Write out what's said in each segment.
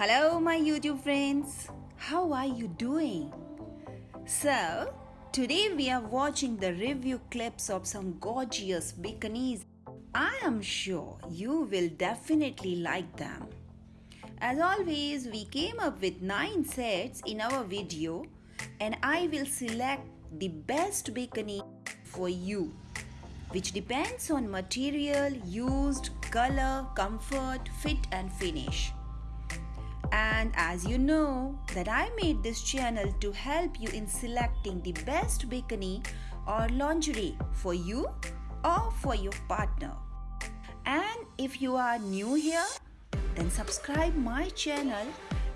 Hello, my YouTube friends. How are you doing? So, today we are watching the review clips of some gorgeous bikinis. I am sure you will definitely like them. As always, we came up with 9 sets in our video and I will select the best bikini for you which depends on material used, color, comfort, fit and finish. And as you know that I made this channel to help you in selecting the best bikini or lingerie for you or for your partner. And if you are new here, then subscribe my channel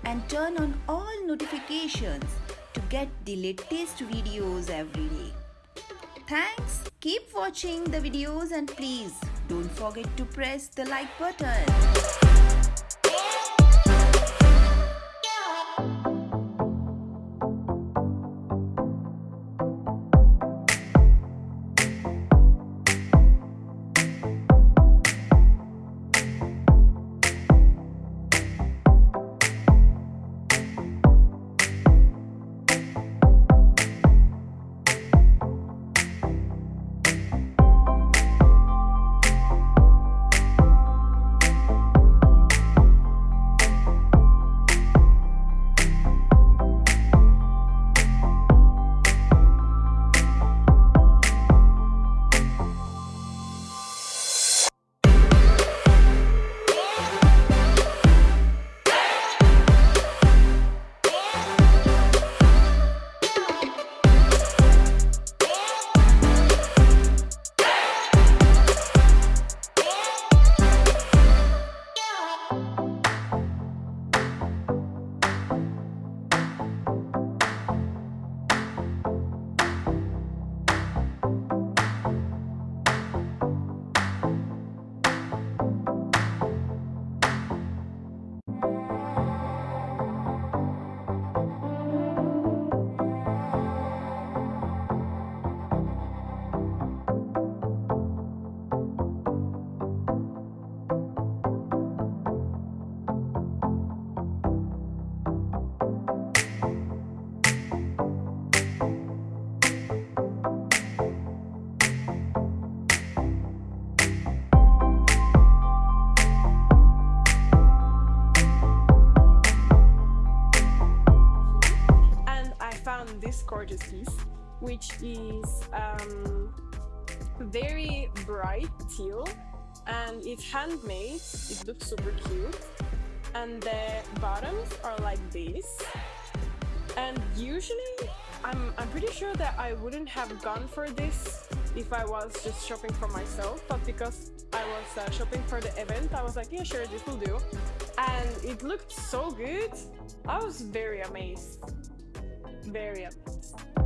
and turn on all notifications to get the latest videos every day. Thanks, keep watching the videos and please don't forget to press the like button. Which is um, very bright teal and it's handmade. It looks super cute. And the bottoms are like this. And usually, I'm, I'm pretty sure that I wouldn't have gone for this if I was just shopping for myself, but because I was uh, shopping for the event, I was like, yeah, sure, this will do. And it looked so good. I was very amazed very amazed. Right,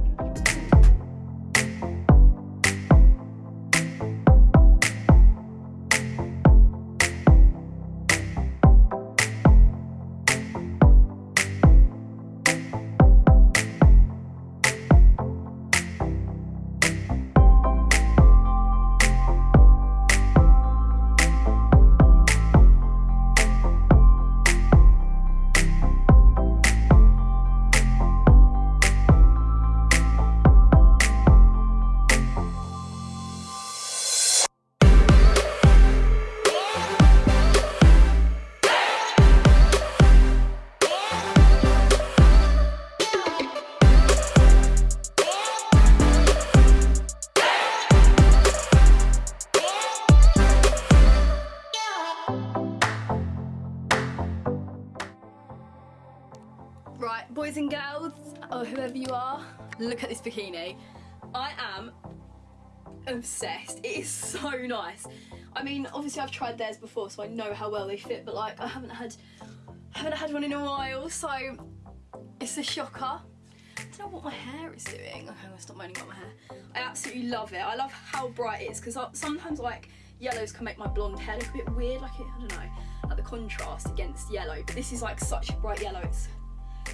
or whoever you are, look at this bikini. I am obsessed. It is so nice. I mean, obviously I've tried theirs before, so I know how well they fit, but like I haven't had haven't had one in a while, so it's a shocker. I don't know what my hair is doing. Oh, okay, I'm gonna stop moaning about my hair. I absolutely love it. I love how bright it is because sometimes like yellows can make my blonde hair look a bit weird, like it, I don't know, like the contrast against yellow. But this is like such a bright yellow. It's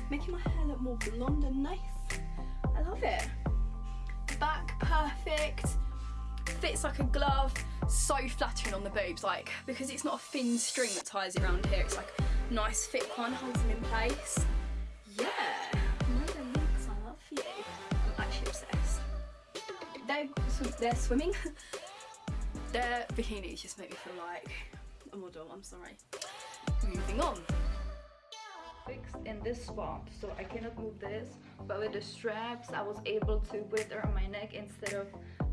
making my hair look more blonde and nice. I love it. Back perfect, fits like a glove, so flattering on the boobs, like, because it's not a thin string that ties it around here, it's like a nice thick one holds them in place. Yeah, I love you. I'm actually obsessed. They're, they're swimming. Their bikinis just make me feel like a model, I'm sorry. Moving on. Fixed in this spot so I cannot move this. But with the straps I was able to put it around my neck instead of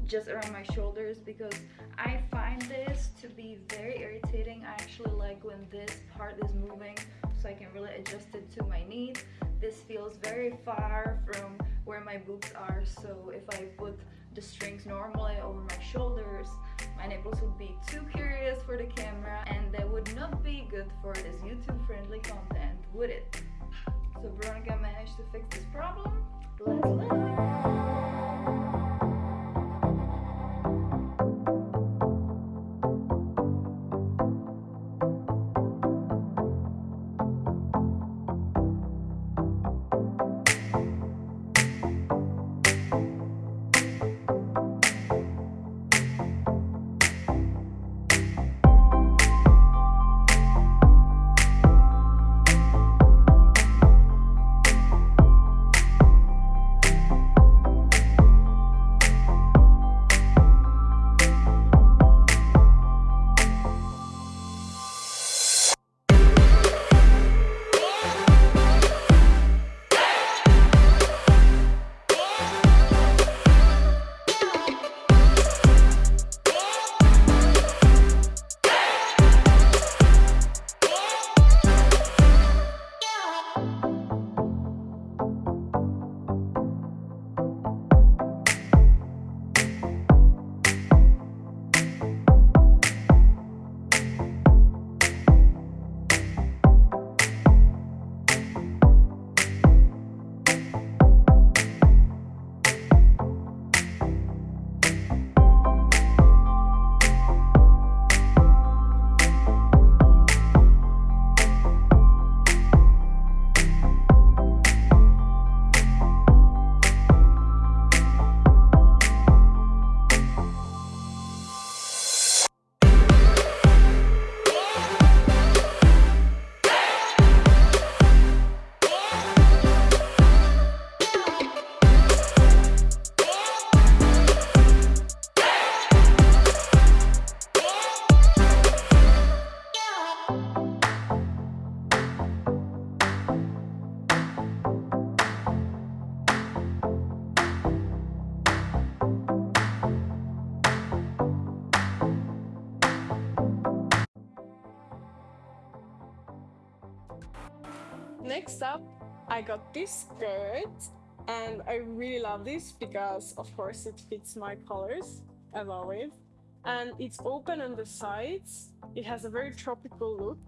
just around my shoulders because I find this to be very irritating. I actually like when this part is moving so I can really adjust it to my needs. This feels very far from where my boobs are so if I put the strings normally over my shoulders my nipples would be too curious for the camera and that would not be good for this YouTube friendly content, would it? So Veronica managed to fix this problem. Let's learn. Next up, I got this skirt and I really love this because of course it fits my colors as always. And it's open on the sides. It has a very tropical look.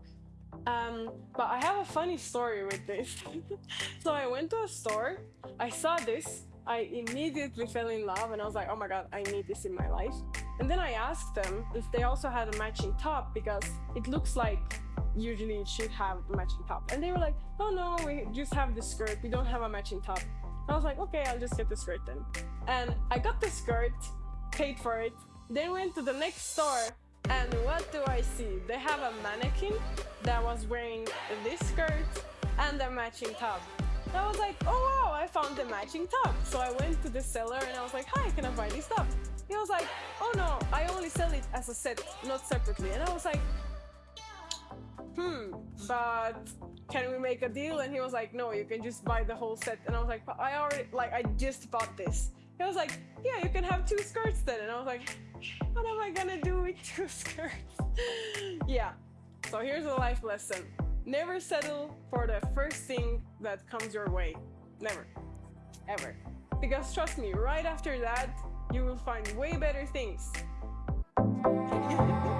Um, but I have a funny story with this. so I went to a store, I saw this, I immediately fell in love and I was like, oh my god, I need this in my life. And then I asked them if they also had a matching top because it looks like usually it should have a matching top. And they were like, oh no, we just have the skirt, we don't have a matching top. I was like, okay, I'll just get the skirt then. And I got the skirt, paid for it, then went to the next store and what do I see? They have a mannequin that was wearing this skirt and a matching top. And I was like, oh wow, I found the matching top. So I went to the seller and I was like, hi, can I buy this top? He was like, oh no, I only sell it as a set, not separately. And I was like, hmm, but can we make a deal? And he was like, no, you can just buy the whole set. And I was like, I already, like, I just bought this. He was like, yeah, you can have two skirts then. And I was like, what am I gonna do with two skirts? yeah, so here's a life lesson. Never settle for the first thing that comes your way. Never. Ever. Because trust me, right after that, you will find way better things.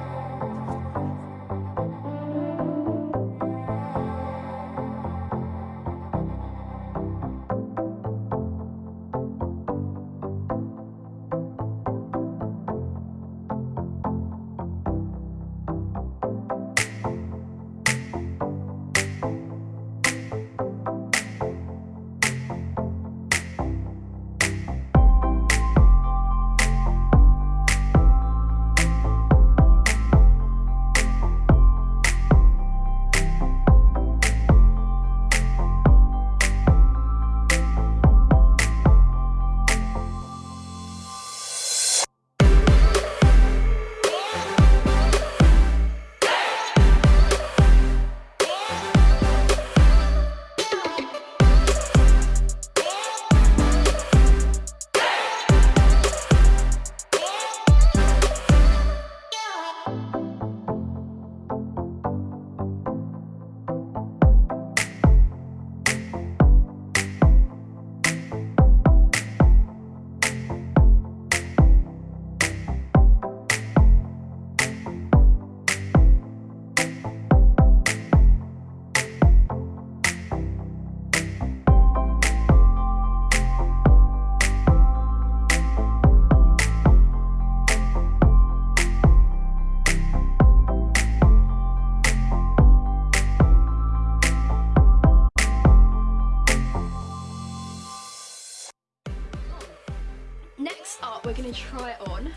we're gonna try it on.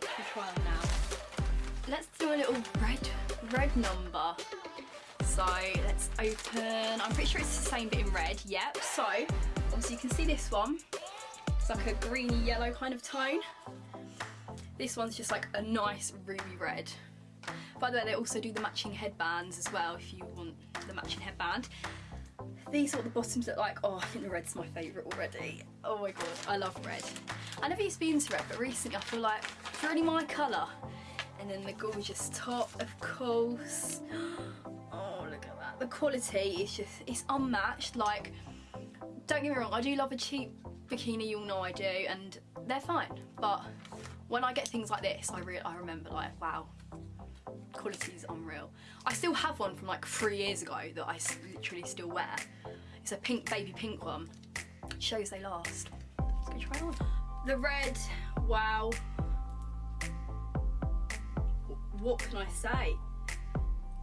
Try on now. Let's do a little red, red number. So let's open, I'm pretty sure it's the same bit in red, yep. So, obviously you can see this one. It's like a greeny yellow kind of tone. This one's just like a nice ruby red. By the way, they also do the matching headbands as well if you want the matching headband. These are what the bottoms look like. Oh, I think the red's my favourite already. Oh my god, I love red. I never used to be into red, but recently I feel like it's really my colour. And then the gorgeous top, of course. Oh, look at that. The quality is just, it's unmatched. Like, don't get me wrong, I do love a cheap bikini, you all know I do, and they're fine. But when I get things like this, I, re I remember like, wow, quality is unreal. I still have one from like three years ago that I literally still wear. It's a pink, baby pink one. shows they last. Let's go try on. The red, wow. What can I say?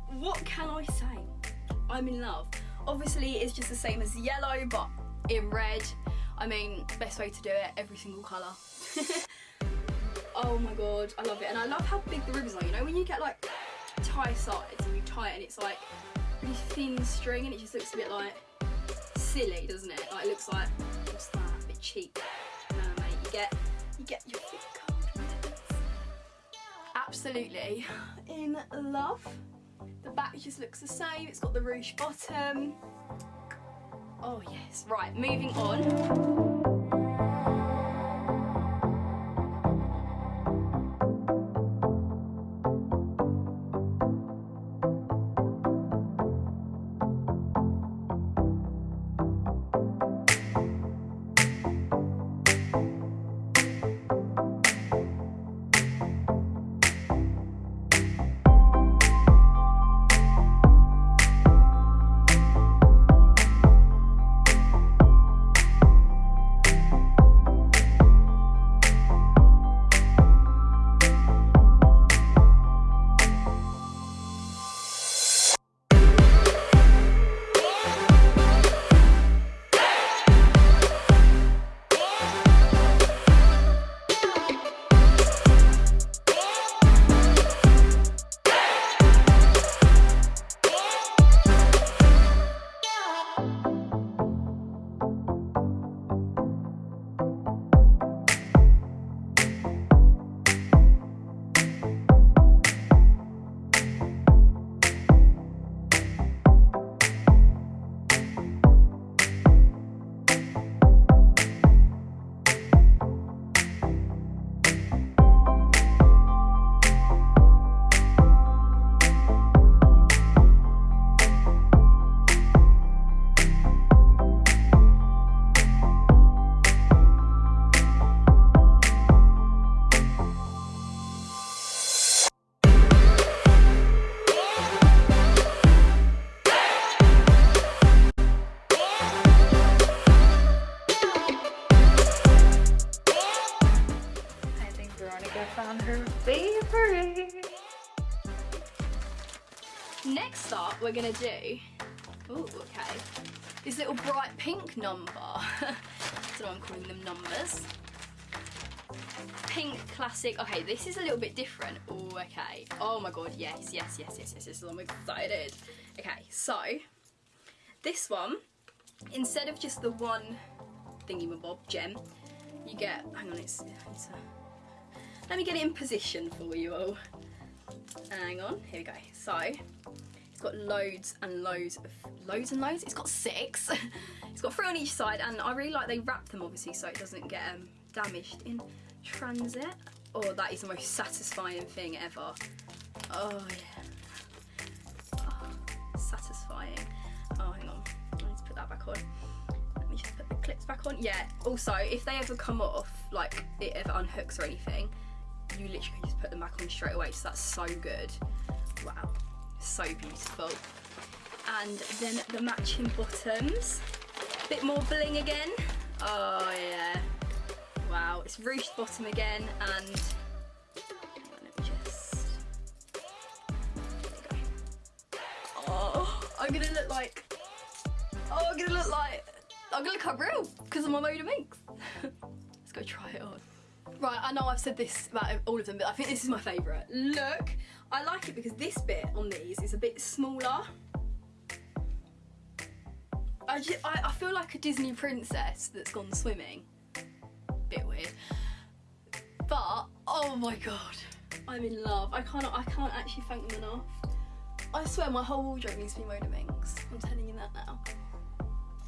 What can I say? I'm in love. Obviously it's just the same as yellow, but in red. I mean, best way to do it, every single colour. oh my god, I love it. And I love how big the ribbons are, you know, when you get like tie sides and you tie it and it's like really thin string and it just looks a bit like silly, doesn't it? Like it looks like, that, a bit cheap. You get, you get your. Absolutely in love. The back just looks the same, it's got the ruche bottom. Oh yes, right, moving on. Gonna do, oh, okay, this little bright pink number. so I'm calling them numbers. Pink classic. Okay, this is a little bit different. Oh, okay. Oh my god, yes, yes, yes, yes, yes, yes. I'm excited. Okay, so this one, instead of just the one thingy bob gem, you get. Hang on, it's. it's a, let me get it in position for you all. Hang on, here we go. So, got loads and loads of loads and loads. It's got six. it's got three on each side, and I really like they wrap them obviously so it doesn't get um, damaged in transit. Oh, that is the most satisfying thing ever. Oh yeah, oh, satisfying. Oh, hang on, I need to put that back on. Let me just put the clips back on. Yeah. Also, if they ever come off, like it ever unhooks or anything, you literally can just put them back on straight away. So that's so good. Wow, so beautiful. And then the matching bottoms. Bit more bling again. Oh yeah. Wow, it's ruched bottom again and. Oh, I'm gonna look like Oh, I'm gonna look like I'm gonna look unreal because of my Moda Minx. Let's go try it on. Right, I know I've said this about all of them, but I think this is my favourite. Look, I like it because this bit on these is a bit smaller. I, just, I, I feel like a Disney princess that's gone swimming. Bit weird. But, oh my god, I'm in love. I can't, I can't actually thank them enough. I swear my whole wardrobe needs to be Moda Minx. I'm telling you that now.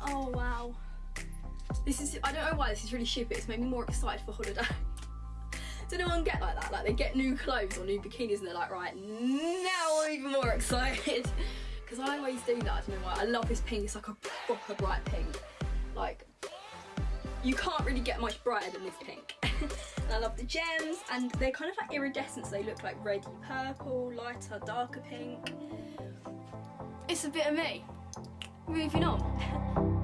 Oh wow. This is, I don't know why this is really stupid. It's made me more excited for holiday. Does anyone get like that? Like they get new clothes or new bikinis and they're like, right, now I'm even more excited. Because I always do that, I don't know why. I love this pink, it's like a proper bright pink. Like, you can't really get much brighter than this pink. and I love the gems, and they're kind of like iridescent, so they look like reddy purple, lighter, darker pink. It's a bit of me. Moving on.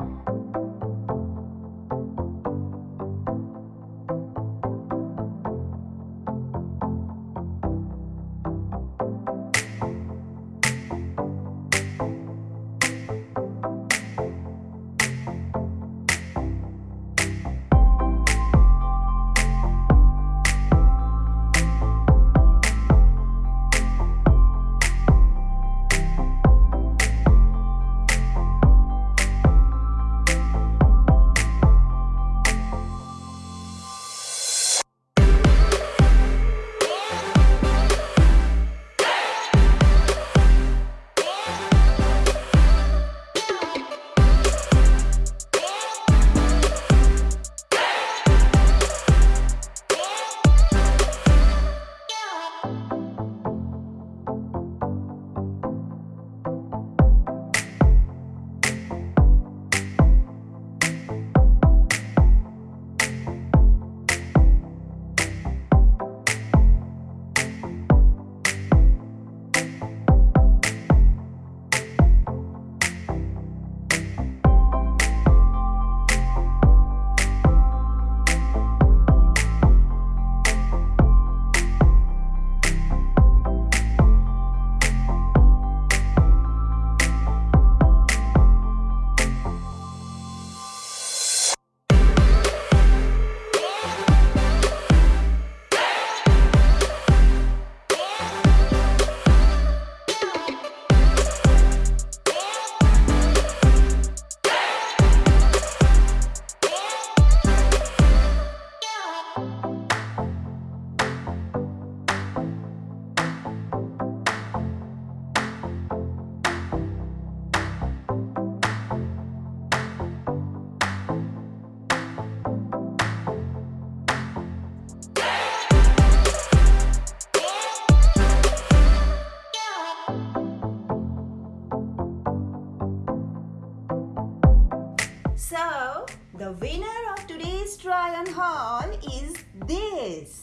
this.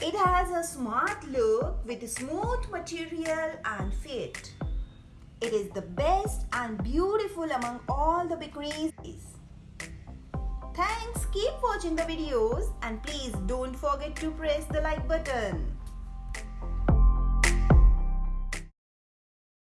It has a smart look with smooth material and fit. It is the best and beautiful among all the bikinis. Thanks, keep watching the videos and please don't forget to press the like button.